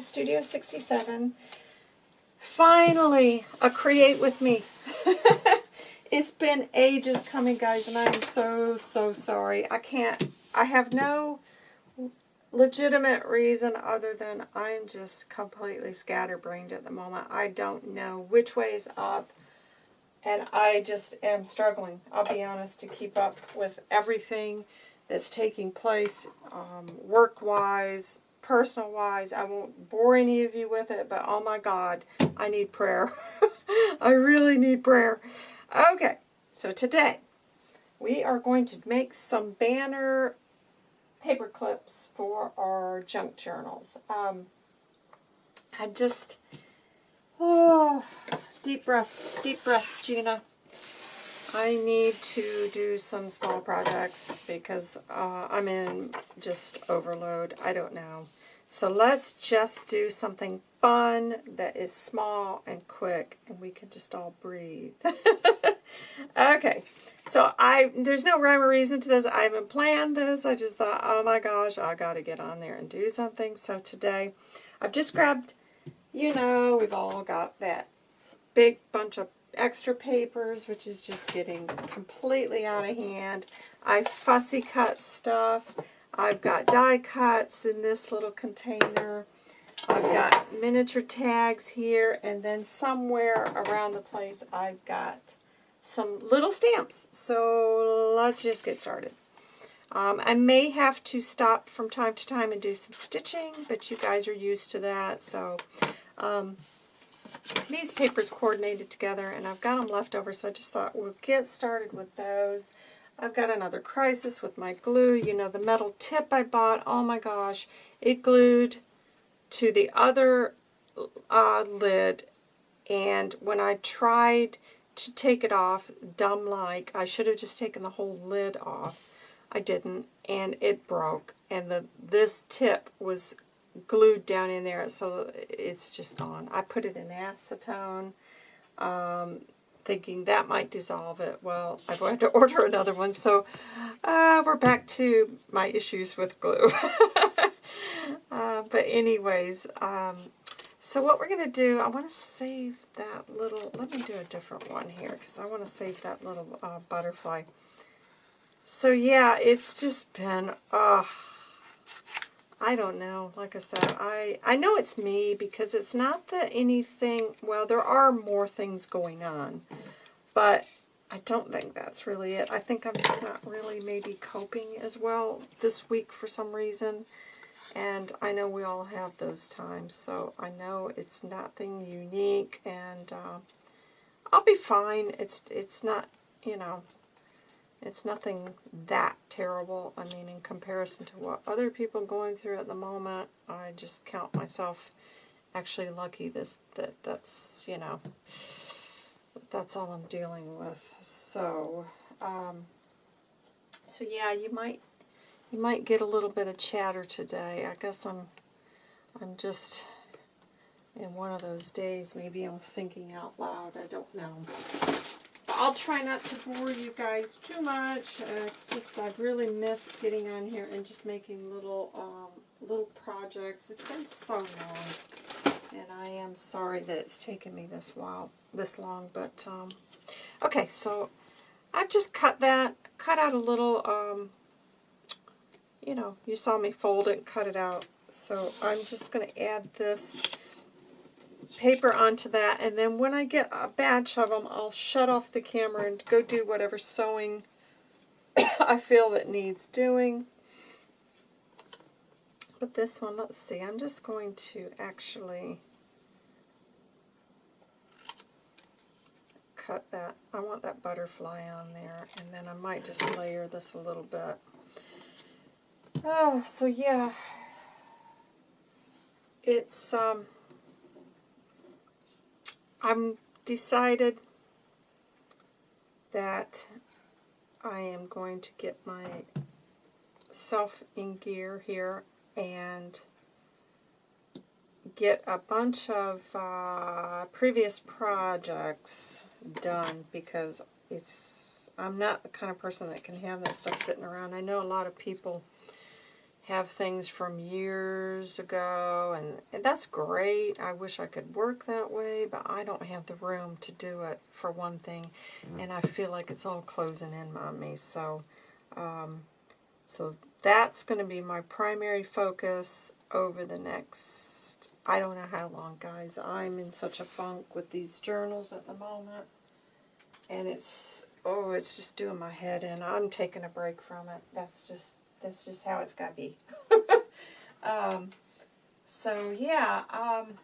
Studio 67. Finally, a Create With Me. it's been ages coming, guys, and I'm so, so sorry. I can't, I have no legitimate reason other than I'm just completely scatterbrained at the moment. I don't know which way is up, and I just am struggling, I'll be honest, to keep up with everything that's taking place um, work-wise, personal-wise. I won't bore any of you with it, but oh my God, I need prayer. I really need prayer. Okay, so today we are going to make some banner paper clips for our junk journals. Um, I just, oh, deep breaths, deep breaths, Gina. I need to do some small projects because uh, I'm in just overload. I don't know. So let's just do something fun that is small and quick and we can just all breathe. okay, so I there's no rhyme or reason to this. I haven't planned this. I just thought, oh my gosh, I got to get on there and do something. So today I've just grabbed, you know, we've all got that big bunch of extra papers, which is just getting completely out of hand. I fussy cut stuff. I've got die cuts in this little container. I've got miniature tags here, and then somewhere around the place I've got some little stamps. So let's just get started. Um, I may have to stop from time to time and do some stitching, but you guys are used to that. So um, these papers coordinated together, and I've got them left over, so I just thought we'll get started with those. I've got another crisis with my glue. You know, the metal tip I bought, oh my gosh, it glued to the other uh, lid, and when I tried to take it off, dumb-like, I should have just taken the whole lid off. I didn't, and it broke, and the this tip was glued down in there, so it's just gone. I put it in acetone, um, thinking that might dissolve it. Well, I've had to order another one, so uh, we're back to my issues with glue. uh, but anyways, um, so what we're going to do, I want to save that little, let me do a different one here, because I want to save that little uh, butterfly. So yeah, it's just been, uh, I don't know. Like I said, I, I know it's me because it's not that anything, well, there are more things going on, but I don't think that's really it. I think I'm just not really maybe coping as well this week for some reason. And I know we all have those times, so I know it's nothing unique, and uh, I'll be fine. It's it's not, you know, it's nothing that terrible. I mean, in comparison to what other people are going through at the moment, I just count myself actually lucky this that that's, you know, that's all I'm dealing with. So, um, so yeah, you might you might get a little bit of chatter today. I guess I'm I'm just in one of those days. Maybe I'm thinking out loud. I don't know. I'll try not to bore you guys too much. Uh, it's just I've really missed getting on here and just making little um, little projects. It's been so long, and I am sorry that it's taken me this while this long. But um, okay, so I've just cut that, cut out a little. Um, you know, you saw me fold it and cut it out. So I'm just going to add this paper onto that, and then when I get a batch of them, I'll shut off the camera and go do whatever sewing I feel that needs doing. But this one, let's see, I'm just going to actually cut that. I want that butterfly on there, and then I might just layer this a little bit. Oh, so yeah, it's, um, I'm decided that I am going to get myself in gear here and get a bunch of uh, previous projects done because it's I'm not the kind of person that can have that stuff sitting around. I know a lot of people have things from years ago, and, and that's great. I wish I could work that way, but I don't have the room to do it, for one thing, and I feel like it's all closing in on me, so, um, so that's going to be my primary focus over the next, I don't know how long, guys. I'm in such a funk with these journals at the moment, and it's, oh, it's just doing my head in. I'm taking a break from it. That's just that's just how it's got to be. um, so yeah, um,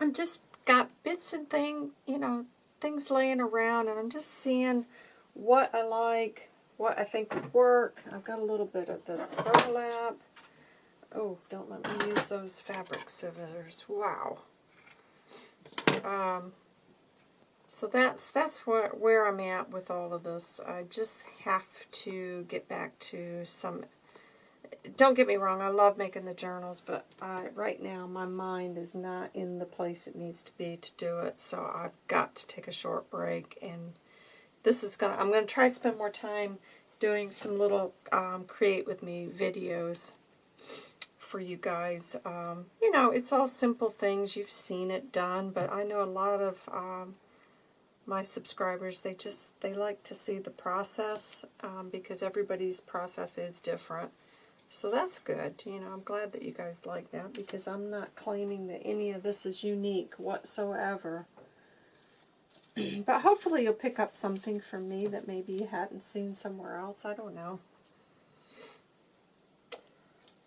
I'm just got bits and thing, you know, things laying around, and I'm just seeing what I like, what I think would work. I've got a little bit of this burlap. Oh, don't let me use those fabric scissors. Wow. Um, so that's that's where, where I'm at with all of this. I just have to get back to some... Don't get me wrong, I love making the journals, but I, right now my mind is not in the place it needs to be to do it, so I've got to take a short break, and this is gonna. I'm gonna try to spend more time doing some little um, create with me videos for you guys. Um, you know, it's all simple things. You've seen it done, but I know a lot of um, my subscribers, they just, they like to see the process um, because everybody's process is different. So that's good. You know, I'm glad that you guys like that because I'm not claiming that any of this is unique whatsoever. but hopefully you'll pick up something from me that maybe you hadn't seen somewhere else. I don't know.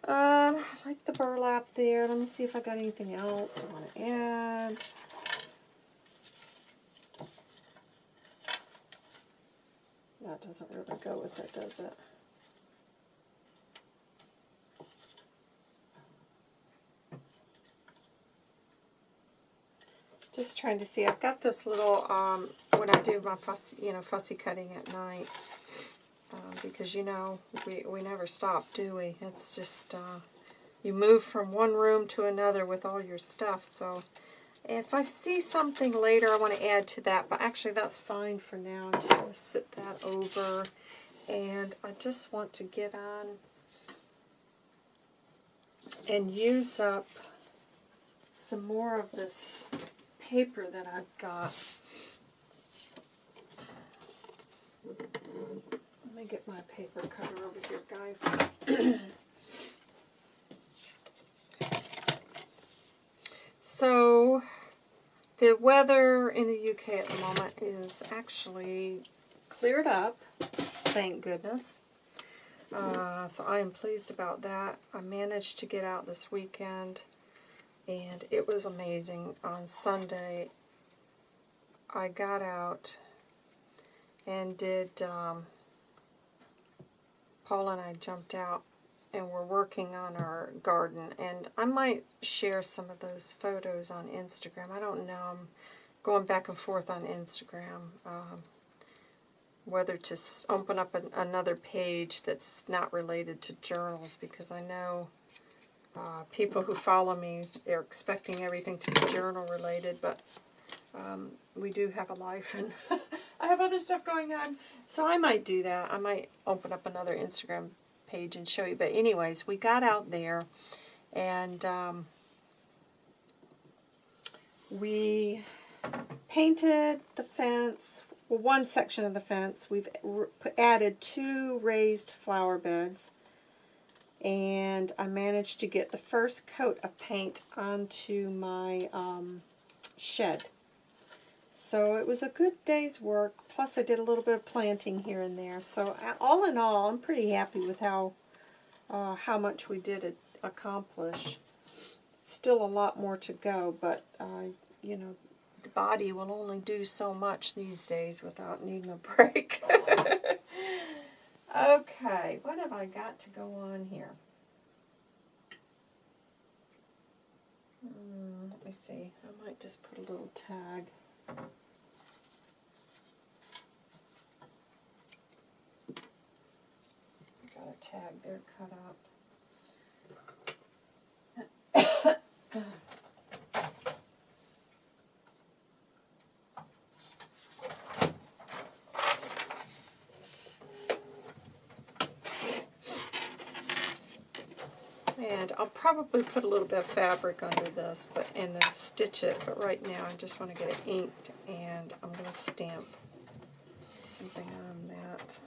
Um, I like the burlap there. Let me see if I got anything else I want to add. That doesn't really go with it, does it? Just trying to see. I've got this little, um, when I do my fussy, you know, fussy cutting at night, uh, because, you know, we, we never stop, do we? It's just, uh, you move from one room to another with all your stuff, so if I see something later I want to add to that, but actually that's fine for now. I'm just going to sit that over. And I just want to get on and use up some more of this paper that I've got. Let me get my paper cutter over here, guys. So, the weather in the UK at the moment is actually cleared up, thank goodness. Uh, so I am pleased about that. I managed to get out this weekend, and it was amazing. On Sunday, I got out and did, um, Paul and I jumped out and we're working on our garden. And I might share some of those photos on Instagram. I don't know. I'm going back and forth on Instagram. Um, whether to open up an, another page that's not related to journals because I know uh, people who follow me are expecting everything to be journal related, but um, we do have a life and I have other stuff going on. So I might do that. I might open up another Instagram page and show you. But anyways, we got out there and um, we painted the fence, well, one section of the fence. We've added two raised flower beds. And I managed to get the first coat of paint onto my um, shed. So it was a good day's work, plus I did a little bit of planting here and there. So all in all, I'm pretty happy with how uh, how much we did accomplish. Still a lot more to go, but uh, you know, the body will only do so much these days without needing a break. okay, what have I got to go on here? Mm, let me see. I might just put a little tag. Tag there cut up. And I'll probably put a little bit of fabric under this but and then stitch it. But right now I just want to get it inked and I'm going to stamp something on that.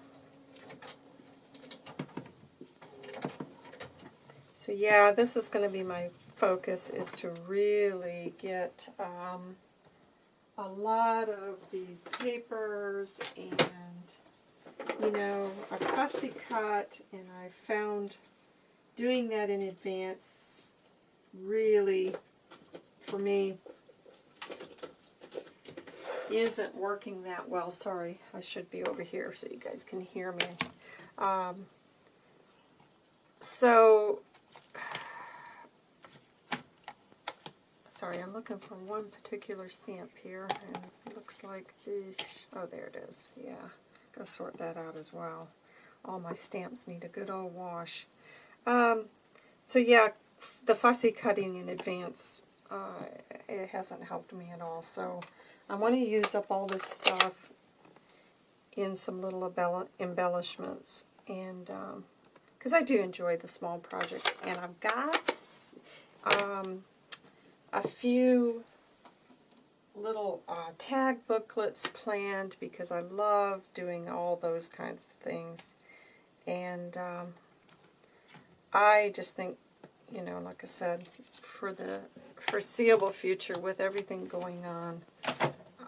So yeah, this is going to be my focus is to really get um, a lot of these papers and you know, a fussy cut and I found doing that in advance really, for me, isn't working that well. Sorry, I should be over here so you guys can hear me. Um, so, sorry, I'm looking for one particular stamp here, and it looks like, oh, there it is, yeah. Gotta sort that out as well. All my stamps need a good old wash. Um, so yeah, the fussy cutting in advance, uh, it hasn't helped me at all. So I want to use up all this stuff in some little embellishments. And because um, I do enjoy the small project. And I've got um, a few little uh, tag booklets planned because I love doing all those kinds of things. And um, I just think, you know, like I said, for the foreseeable future with everything going on,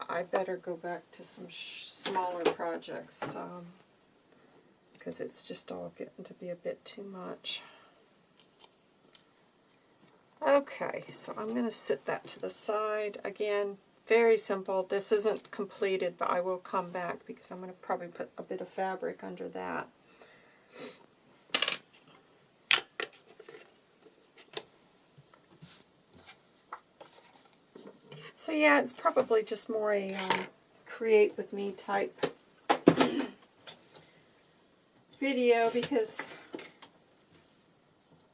I better go back to some smaller projects because um, it's just all getting to be a bit too much. Okay, so I'm going to sit that to the side. Again, very simple. This isn't completed, but I will come back because I'm going to probably put a bit of fabric under that. So yeah, it's probably just more a um, create with me type video because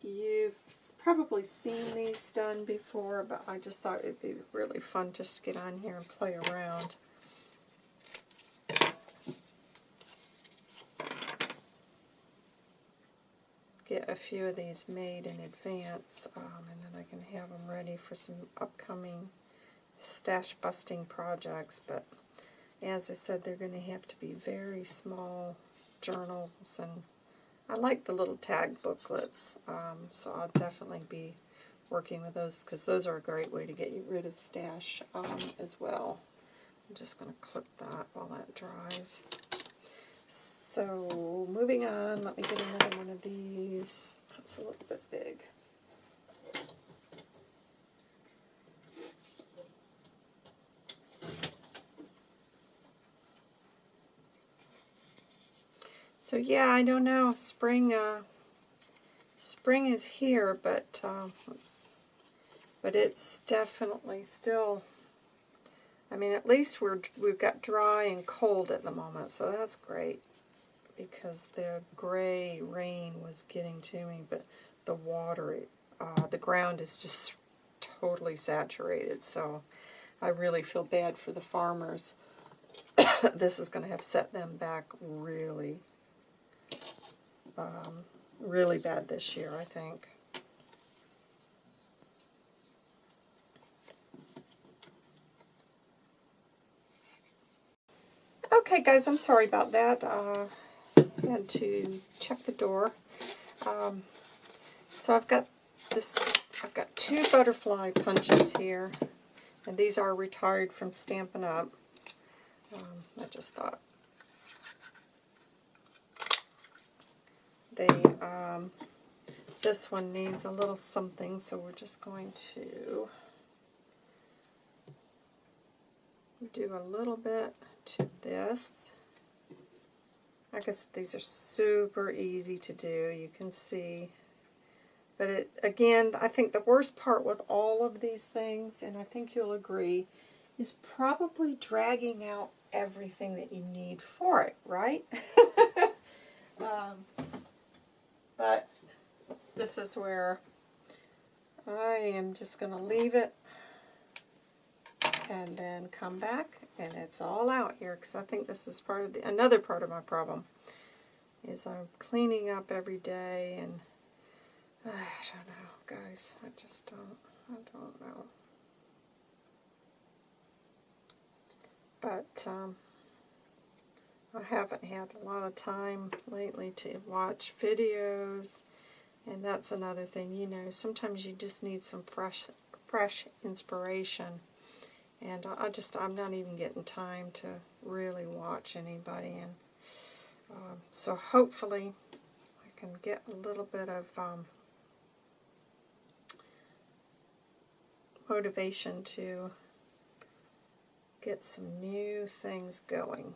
you've probably seen these done before, but I just thought it'd be really fun just to get on here and play around. Get a few of these made in advance, um, and then I can have them ready for some upcoming stash busting projects, but as I said, they're going to have to be very small journals and I like the little tag booklets, um, so I'll definitely be working with those because those are a great way to get you rid of stash um, as well. I'm just going to clip that while that dries. So moving on, let me get another one of these. That's a little bit big. So yeah, I don't know. Spring, uh, spring is here, but uh, but it's definitely still. I mean, at least we're we've got dry and cold at the moment, so that's great. Because the gray rain was getting to me, but the water, uh, the ground is just totally saturated. So I really feel bad for the farmers. this is going to have set them back really um, really bad this year, I think. Okay, guys, I'm sorry about that. Uh, I had to check the door. Um, so I've got this. I've got two butterfly punches here, and these are retired from Stampin' Up. Um, I just thought They, um, this one needs a little something, so we're just going to do a little bit to this. I guess these are super easy to do, you can see. But it, again, I think the worst part with all of these things, and I think you'll agree, is probably dragging out everything that you need for it, right? um, but this is where I am just going to leave it and then come back and it's all out here because I think this is part of the another part of my problem is I'm cleaning up every day and I don't know, guys. I just don't. I don't know. But um, I haven't had a lot of time lately to watch videos, and that's another thing. You know, sometimes you just need some fresh, fresh inspiration, and I just I'm not even getting time to really watch anybody, and um, so hopefully I can get a little bit of um, motivation to get some new things going.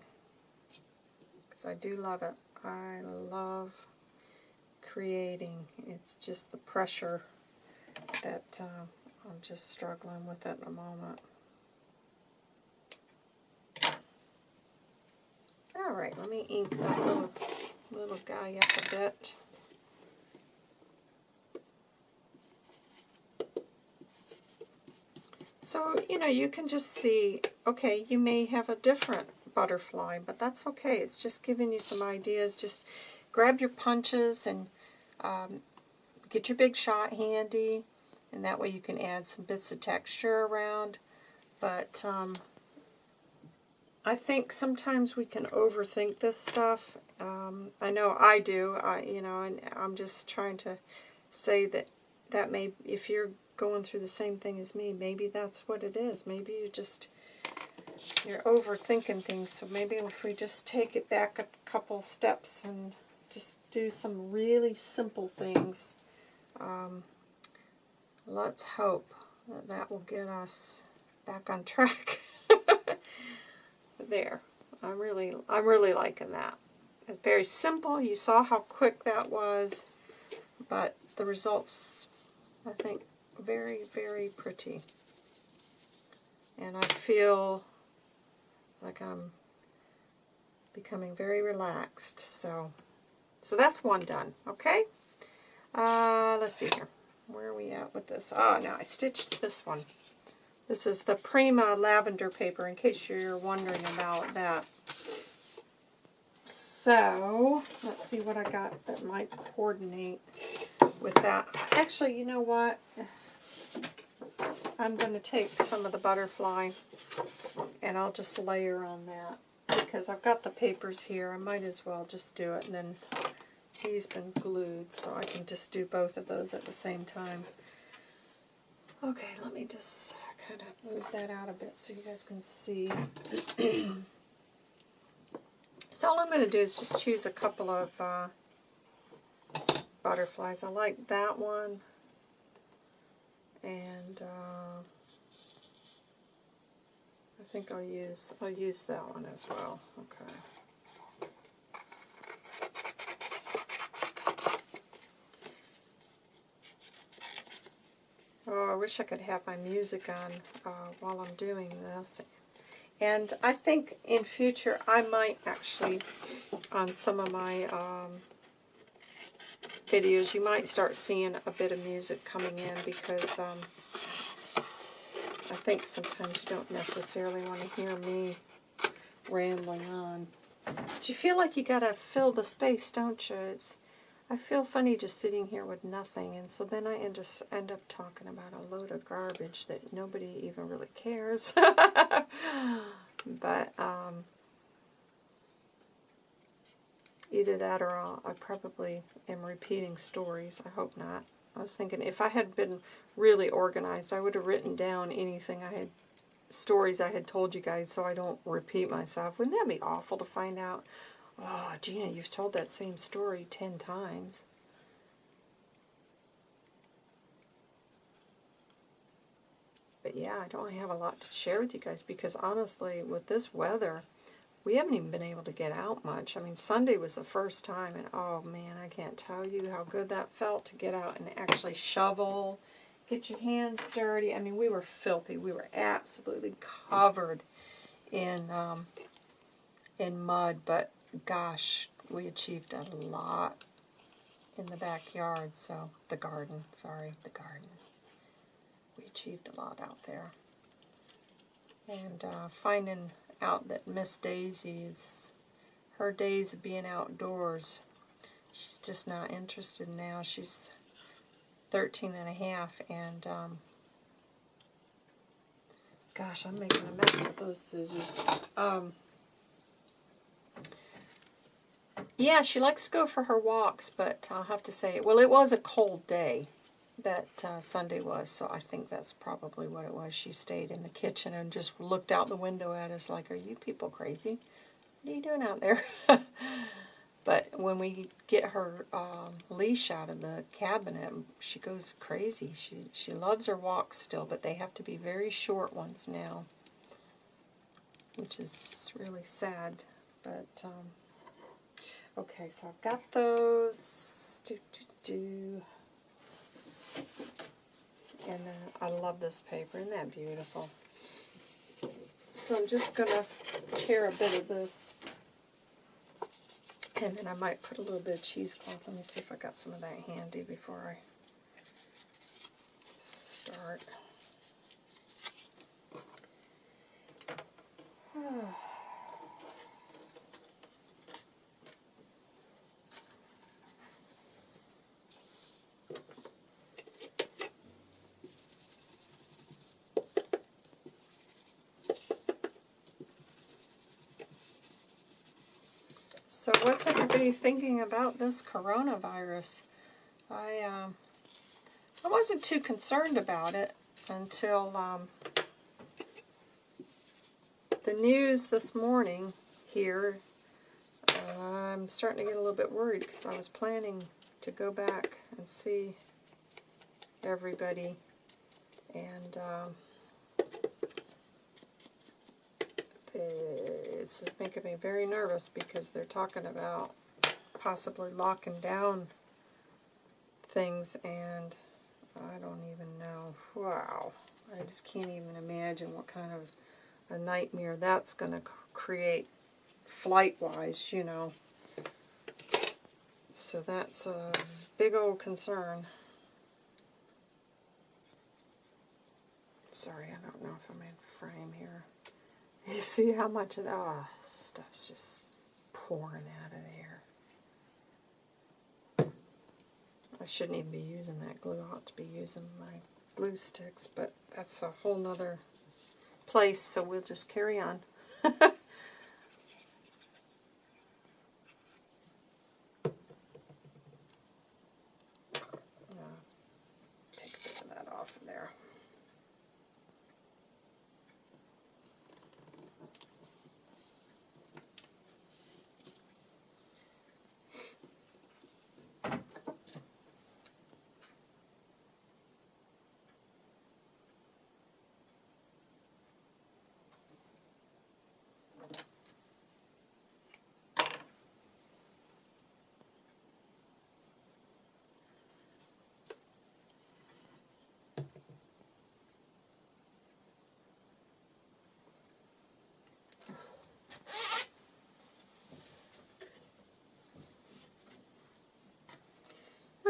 Because I do love it. I love creating. It's just the pressure that uh, I'm just struggling with at the moment. Alright, let me ink that little, little guy up a bit. So, you know, you can just see, okay, you may have a different butterfly, but that's okay. It's just giving you some ideas. Just grab your punches and um, get your big shot handy, and that way you can add some bits of texture around. But um, I think sometimes we can overthink this stuff. Um, I know I do, I, you know, and I'm just trying to say that that may, if you're going through the same thing as me. Maybe that's what it is. Maybe you just, you're overthinking things. So maybe if we just take it back a couple steps and just do some really simple things, um, let's hope that that will get us back on track. there. I'm really, I'm really liking that. It's very simple. You saw how quick that was, but the results, I think, very, very pretty. And I feel like I'm becoming very relaxed. So, so that's one done. Okay. Uh, let's see here. Where are we at with this? Oh, now I stitched this one. This is the Prima lavender paper, in case you're wondering about that. So, let's see what I got that might coordinate with that. Actually, you know what? I'm going to take some of the butterfly and I'll just layer on that because I've got the papers here. I might as well just do it and then he's been glued so I can just do both of those at the same time. Okay, let me just kind of move that out a bit so you guys can see. so all I'm going to do is just choose a couple of uh, butterflies. I like that one and uh, I think I'll use I'll use that one as well. Okay. Oh, I wish I could have my music on uh, while I'm doing this. And I think in future I might actually, on some of my um, videos, you might start seeing a bit of music coming in because um, I think sometimes you don't necessarily want to hear me rambling on. But you feel like you got to fill the space, don't you? It's, I feel funny just sitting here with nothing, and so then I end just end up talking about a load of garbage that nobody even really cares. but, um, Either that or I'll, I probably am repeating stories. I hope not. I was thinking if I had been really organized, I would have written down anything I had, stories I had told you guys so I don't repeat myself. Wouldn't that be awful to find out, oh, Gina, you've told that same story ten times. But yeah, I don't have a lot to share with you guys because honestly, with this weather, we haven't even been able to get out much. I mean, Sunday was the first time, and oh man, I can't tell you how good that felt to get out and actually shovel, get your hands dirty. I mean, we were filthy. We were absolutely covered in um, in mud, but gosh, we achieved a lot in the backyard. So the garden, sorry, the garden. We achieved a lot out there, and uh, finding out that Miss Daisy's, her days of being outdoors, she's just not interested now. She's 13 and a half, and um, gosh, I'm making a mess with those scissors. Um, yeah, she likes to go for her walks, but I'll have to say, well, it was a cold day that uh, Sunday was, so I think that's probably what it was. She stayed in the kitchen and just looked out the window at us like, are you people crazy? What are you doing out there? but when we get her um, leash out of the cabinet, she goes crazy. She, she loves her walks still, but they have to be very short ones now, which is really sad. But, um, okay, so I've got those. Do, do, do. And uh, I love this paper. Isn't that beautiful? So I'm just going to tear a bit of this. And then I might put a little bit of cheesecloth. Let me see if I got some of that handy before I start. So what's everybody thinking about this coronavirus? I um, I wasn't too concerned about it until um, the news this morning here. I'm starting to get a little bit worried because I was planning to go back and see everybody and um, it's making me very nervous because they're talking about possibly locking down things and I don't even know. Wow. I just can't even imagine what kind of a nightmare that's going to create flight-wise, you know. So that's a big old concern. Sorry, I don't know if I'm in frame here. You see how much of that oh, stuff's just pouring out of there. I shouldn't even be using that glue. I ought to be using my glue sticks, but that's a whole nother place, so we'll just carry on.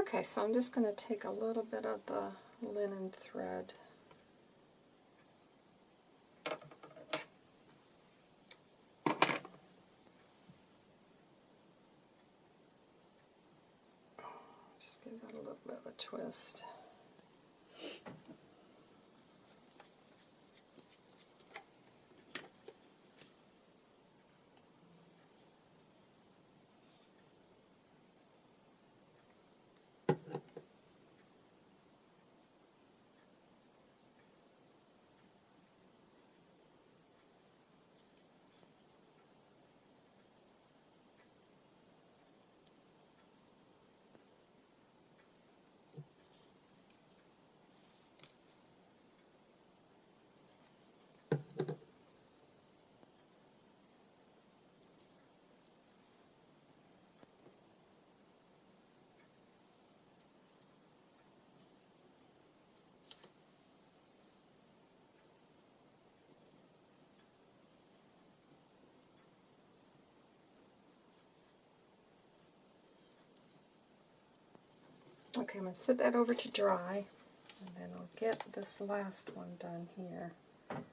Okay, so I'm just going to take a little bit of the linen thread. Just give that a little bit of a twist. Okay, I'm going to set that over to dry, and then I'll get this last one done here. I think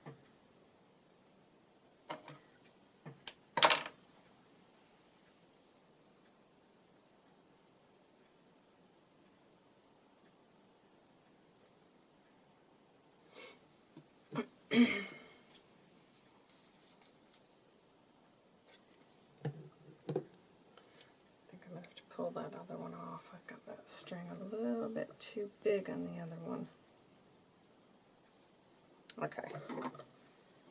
I'm going to have to pull that other one off. I've got that string a little bit too big on the other one. Okay.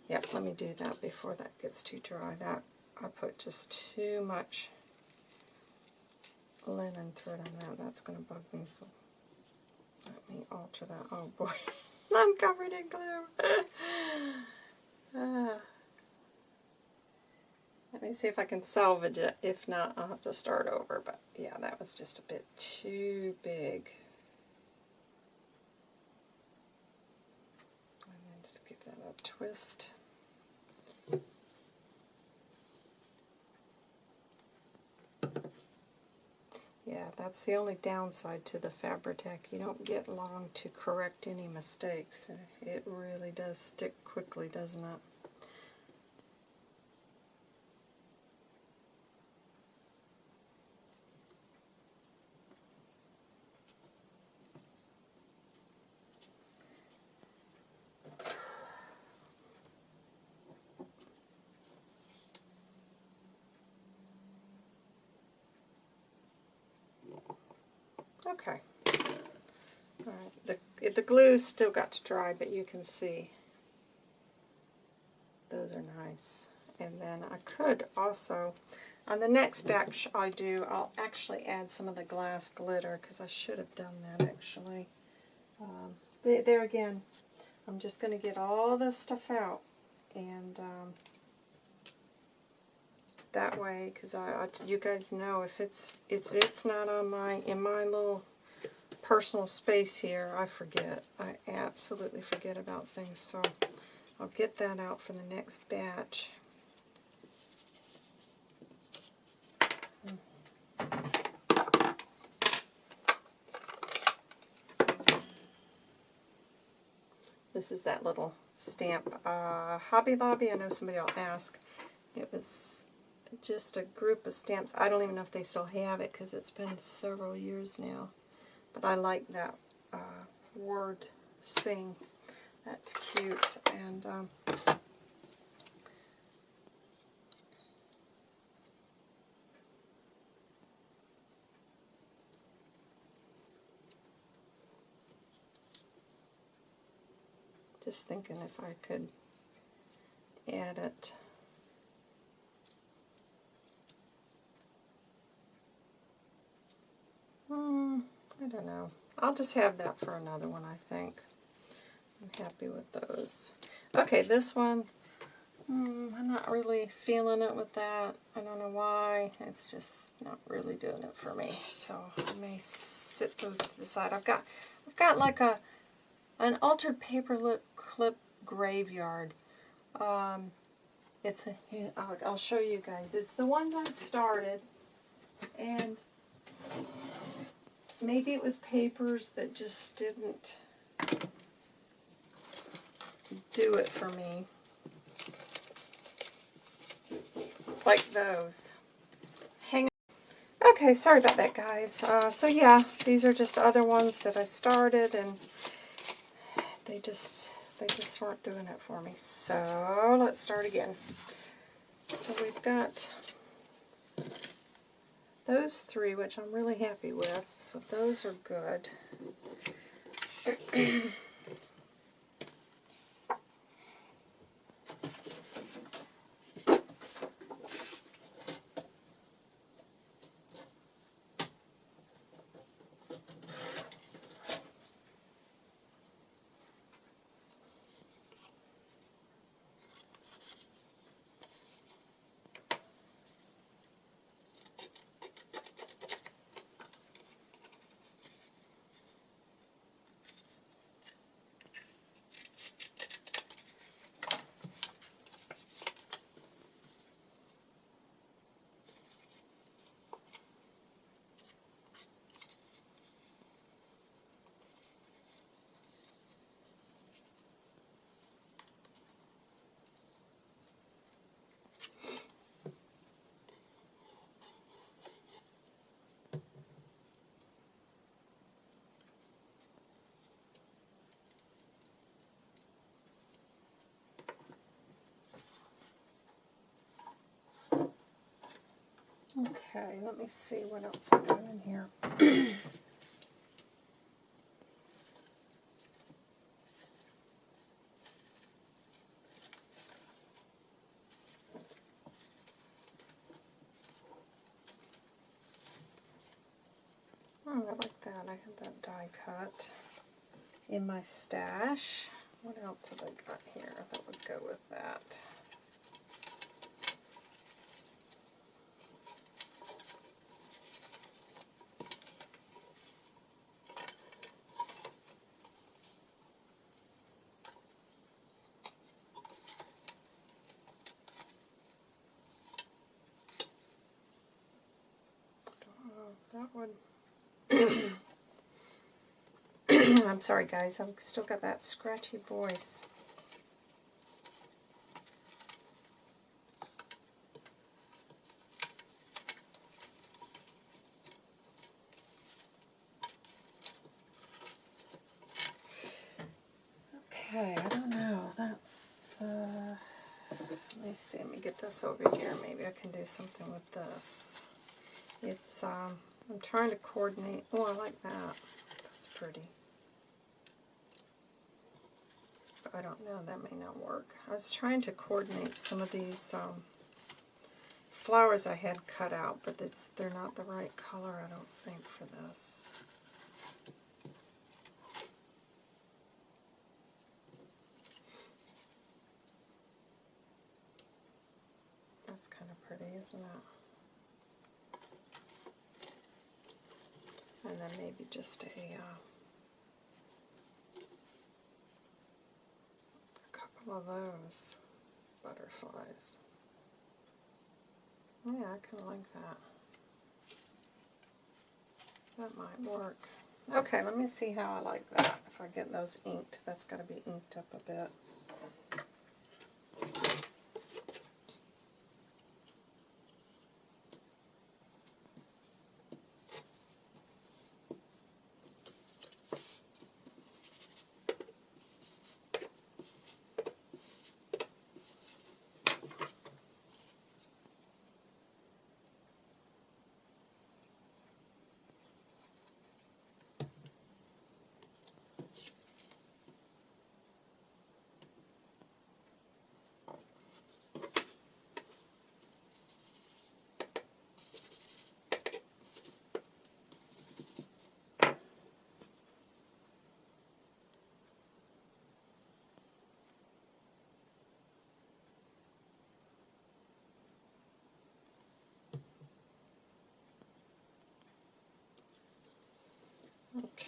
Yep, let me do that before that gets too dry. That I put just too much linen thread on that. That's going to bug me, so let me alter that. Oh boy, I'm covered in glue. Ah. Let me see if I can salvage it. If not, I'll have to start over. But yeah, that was just a bit too big. And then just give that a twist. Yeah, that's the only downside to the Fabri-Tac. You don't get long to correct any mistakes. It really does stick quickly, doesn't it? Okay. Alright, the, the glue's still got to dry, but you can see those are nice. And then I could also, on the next batch I do, I'll actually add some of the glass glitter, because I should have done that actually. Um, there, there again, I'm just going to get all this stuff out, and um, that way because I, I, you guys know if it's it's it's not on my in my little personal space here I forget I absolutely forget about things so I'll get that out for the next batch This is that little stamp. Uh, Hobby Lobby, I know somebody will ask. It was just a group of stamps. I don't even know if they still have it because it's been several years now. But I like that uh, word sing. That's cute. And um, just thinking if I could add it I don't know. I'll just have that for another one, I think. I'm happy with those. Okay, this one, hmm, I'm not really feeling it with that. I don't know why. It's just not really doing it for me. So I may sit those to the side. I've got, I've got like a an altered paper lip clip graveyard. Um, it's a, I'll, I'll show you guys. It's the one that I've started, and maybe it was papers that just didn't do it for me. Like those. Hang on. Okay, sorry about that, guys. Uh, so yeah, these are just other ones that I started, and they just they just weren't doing it for me. So let's start again. So we've got those three, which I'm really happy with. So those are good. Okay, let me see what else I got in here. Oh, I like that. I had that die cut in my stash. What else have I got here that would go with that? that would. I'm sorry, guys. I've still got that scratchy voice. Okay, I don't know. That's uh, let me see. Let me get this over here. Maybe I can do something with this. It's um, I'm trying to coordinate. Oh, I like that. That's pretty. I don't know. That may not work. I was trying to coordinate some of these um, flowers I had cut out, but it's they're not the right color. I don't think for this. That's kind of pretty, isn't it? And then maybe just a, uh, a couple of those butterflies. Yeah, I kind of like that. That might work. Okay, let me see how I like that. If I get those inked, that's got to be inked up a bit.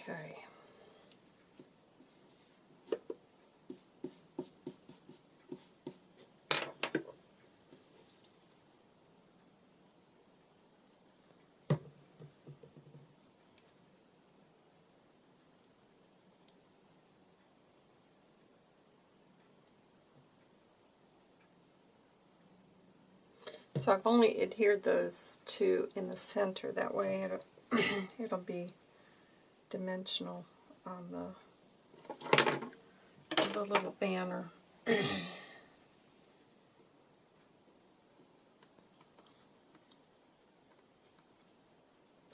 Okay. So I've only adhered those two in the center, that way it'll, it'll be dimensional on the, the little banner.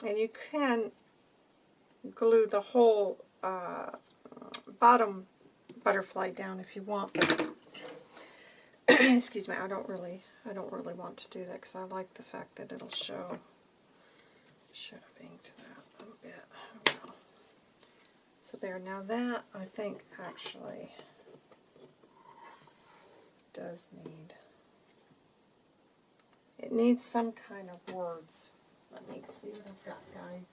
and you can glue the whole uh, bottom butterfly down if you want. excuse me, I don't really, I don't really want to do that because I like the fact that it'll show. Should have inked that a little bit. Oh, so there, now that I think actually does need, it needs some kind of words. Let me see what I've got, guys.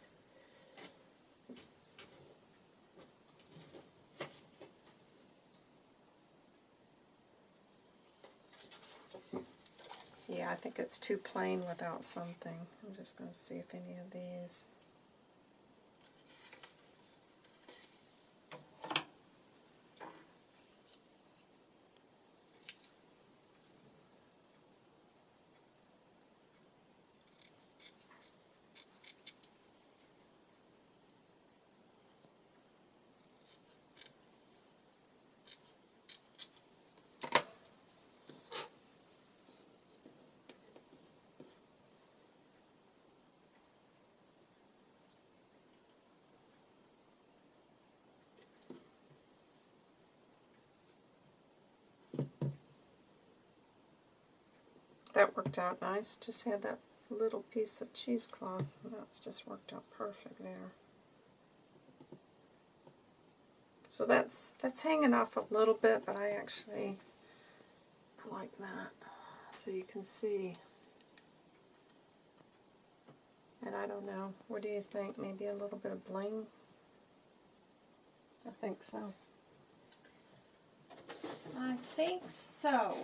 Yeah, I think it's too plain without something. I'm just going to see if any of these... that worked out nice. Just had that little piece of cheesecloth. That's just worked out perfect there. So that's that's hanging off a little bit, but I actually like that. So you can see. And I don't know, what do you think? Maybe a little bit of bling? I think so. I think so.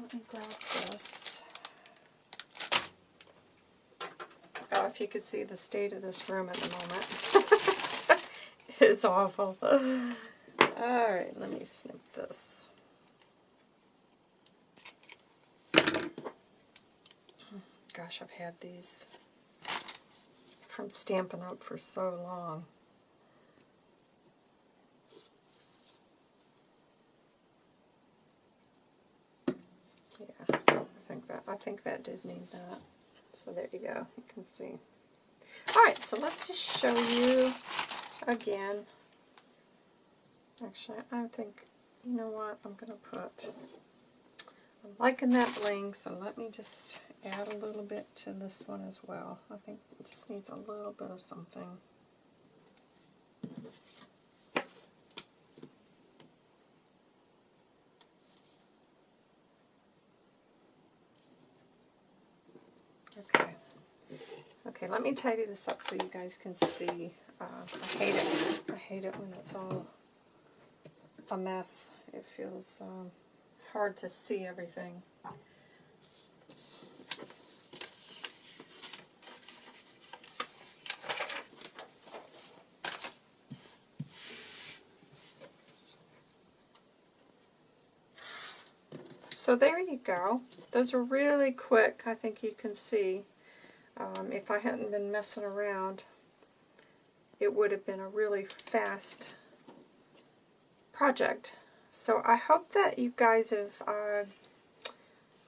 Let me grab this. Oh, if you could see the state of this room at the moment. it's awful. Alright, let me snip this. Gosh, I've had these from Stampin' Up! for so long. I think that did need that. So there you go. You can see. Alright, so let's just show you again. Actually, I think, you know what, I'm going to put, I'm liking that bling, so let me just add a little bit to this one as well. I think it just needs a little bit of something. Okay, let me tidy this up so you guys can see. Uh, I hate it. I hate it when it's all a mess. It feels um, hard to see everything. So there you go. Those are really quick, I think you can see. Um, if I hadn't been messing around, it would have been a really fast project. So I hope that you guys have uh,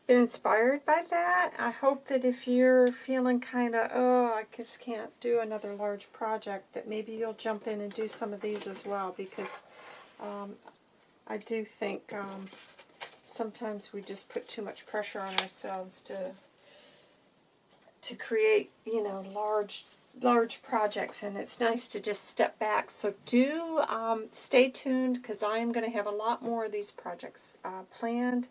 been inspired by that. I hope that if you're feeling kind of, oh, I just can't do another large project, that maybe you'll jump in and do some of these as well because um, I do think um, sometimes we just put too much pressure on ourselves to to create, you know, large large projects and it's nice to just step back. So do um, stay tuned because I am going to have a lot more of these projects uh, planned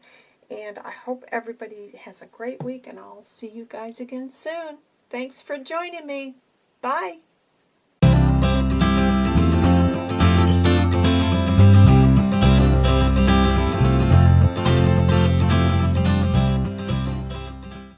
and I hope everybody has a great week and I'll see you guys again soon. Thanks for joining me. Bye.